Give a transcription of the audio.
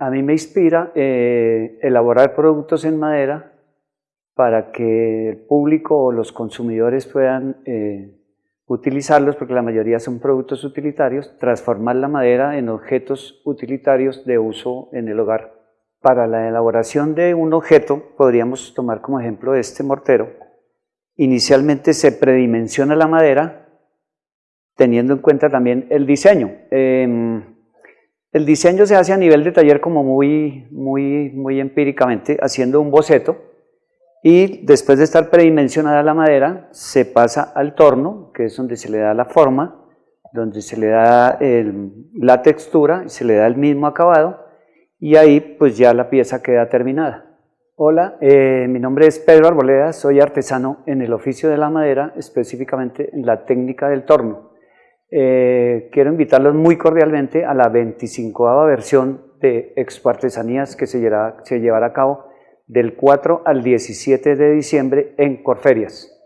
a mí me inspira eh, elaborar productos en madera para que el público o los consumidores puedan eh, utilizarlos, porque la mayoría son productos utilitarios, transformar la madera en objetos utilitarios de uso en el hogar. Para la elaboración de un objeto, podríamos tomar como ejemplo este mortero. Inicialmente se predimensiona la madera, teniendo en cuenta también el diseño. Em, el diseño se hace a nivel de taller como muy, muy, muy empíricamente, haciendo un boceto, y después de estar predimensionada la madera, se pasa al torno, que es donde se le da la forma, donde se le da la textura, se le da el mismo acabado, y ahí pues ya la pieza queda terminada. Hola, eh, mi nombre es Pedro Arboleda, soy artesano en el oficio de la madera, específicamente en la técnica del torno. Eh, quiero invitarlos muy cordialmente a la 25 versión de Expo Artesanías que se llevará, se llevará a cabo del 4 al 17 de diciembre en Corferias.